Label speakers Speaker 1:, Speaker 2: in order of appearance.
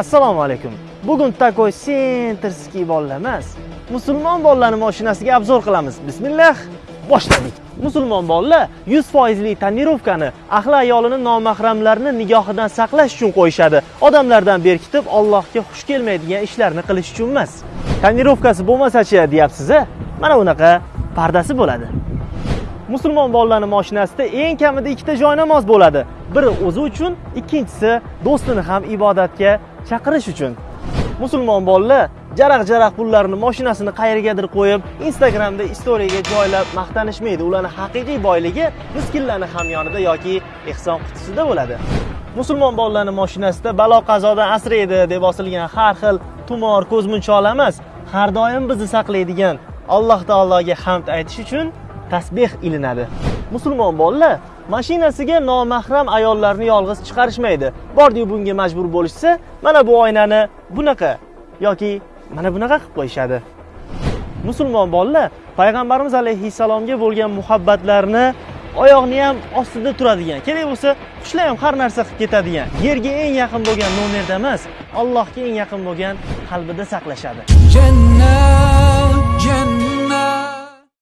Speaker 1: assalomu alaykum. Bugun takoy sentrskiy bolalar emas musulmon bolalarni mashinasiga obzor qilamiz. Bismillah. Boshladik. Musulmon bolalar 100 foizli tonirovkani ahli ayolini nomahramlarni nigohidan saqlash uchun qo'yishadi. Odamlardan berkitib allohga xush kelmaydigan ishlarni qilish uchun emas. Tonirovkasi bo'lmasachi deyapsiz a mana unaqa pardasi bo'ladi. Musulmon bolalarni mashinasida eng kamida ikkita joy namoz bo'ladi. Biri o'zi uchun ikkinchisi do'stini ham ibodatga chaqirish uchun. Musulmon bolalar jaraq jaraq pullarni mashinasini qayergadir qo'yib instagramda istoriyaga joylab maqtanishmaydi. Ularni haqiqiy boyligi miskinlarni hamyonida yoki ehson qutisida bo'ladi. Musulmon bolalarni mashinasida balo qazodan asraydi deb osilgan har xil tumor ko'zmunchoqlar emas har doim bizni saqlaydigan alloh taologa hamd aytish uchun tasbeh ilinadi. musulmon bolalar mashinasiga nomahram ayollarni yolg'iz chiqarishmaydi. Bordiyu bunga majbur bo'lishsa mana bu oynani bunaqa yoki mana bunaqa qilib qo'yishadi. Musulmon bolalar payg'ambarimiz alayhissalomga bo'lgan muhabbatlarini oyoqni ham ostida turadigan kerak bo'lsa qushlar ham har narsa qilib ketadigan yerga eng yaqin bo'lgan nomerda emas allohga eng yaqin bo'lgan qalbida saqlashadi.
Speaker 2: Jannat